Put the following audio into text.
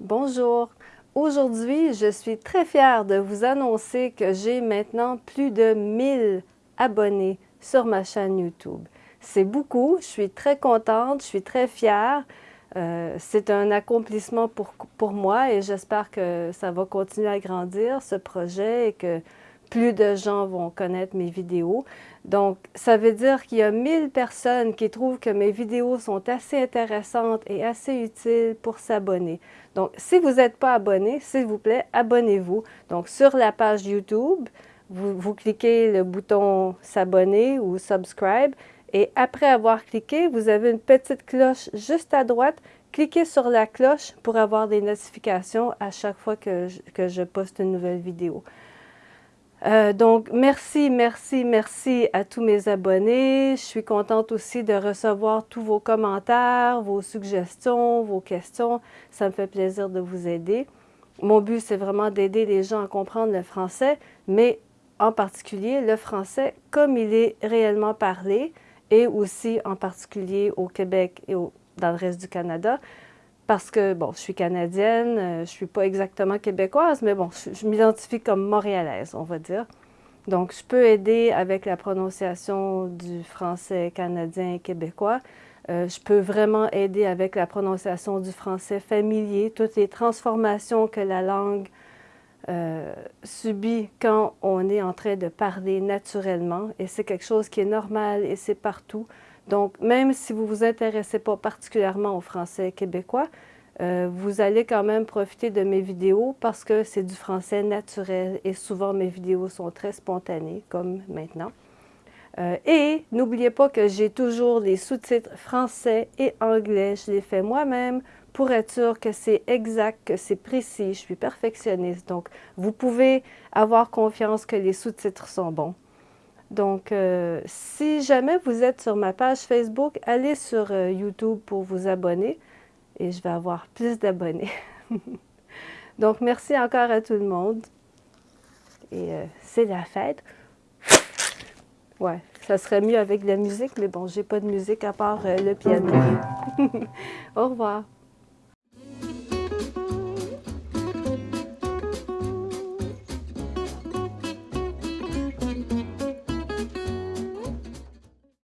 Bonjour. Aujourd'hui, je suis très fière de vous annoncer que j'ai maintenant plus de 1000 abonnés sur ma chaîne YouTube. C'est beaucoup, je suis très contente, je suis très fière. Euh, c'est un accomplissement pour, pour moi et j'espère que ça va continuer à grandir, ce projet, et que plus de gens vont connaître mes vidéos. Donc, ça veut dire qu'il y a 1000 personnes qui trouvent que mes vidéos sont assez intéressantes et assez utiles pour s'abonner. Donc, si vous n'êtes pas abonné, s'il vous plaît, abonnez-vous. Donc, sur la page YouTube, vous, cliquez le bouton s'abonner ou subscribe et après avoir cliqué, vous avez une petite cloche juste à droite. Cliquez sur la cloche pour avoir des notifications à chaque fois que je poste une nouvelle vidéo. Euh, donc, merci, merci, merci à tous mes abonnés. Je suis contente aussi de recevoir tous vos commentaires, vos suggestions, vos questions. Ça me fait plaisir de vous aider. Mon but, c'est vraiment d'aider les gens à comprendre le français, mais en particulier le français comme il est réellement parlé et aussi en particulier au Québec et dans le reste du Canada parce que, bon, je suis canadienne, euh, je ne suis pas exactement québécoise, mais bon, je, m'identifie comme montréalaise, on va dire. Donc, je peux aider avec la prononciation du français canadien et québécois. Euh, je peux vraiment aider avec la prononciation du français familier, toutes les transformations que la langue euh, subit quand on est en train de parler naturellement. Et c'est quelque chose qui est normal et c'est partout. Donc, même si vous ne vous intéressez pas particulièrement au français québécois, euh, vous allez quand même profiter de mes vidéos parce que c'est du français naturel et souvent mes vidéos sont très spontanées, comme maintenant. Euh, et n'oubliez pas que j'ai toujours les sous-titres français et anglais. Je les fais moi-même pour être sûr que c'est exact, que c'est précis. Je suis perfectionniste. Donc, vous pouvez avoir confiance que les sous-titres sont bons. Donc, euh, si jamais vous êtes sur ma page Facebook, allez sur euh, YouTube pour vous abonner et je vais avoir plus d'abonnés. Donc, merci encore à tout le monde. Et euh, c'est la fête. Ouais, ça serait mieux avec de la musique, mais bon, j'ai pas de musique à part le piano. Au revoir.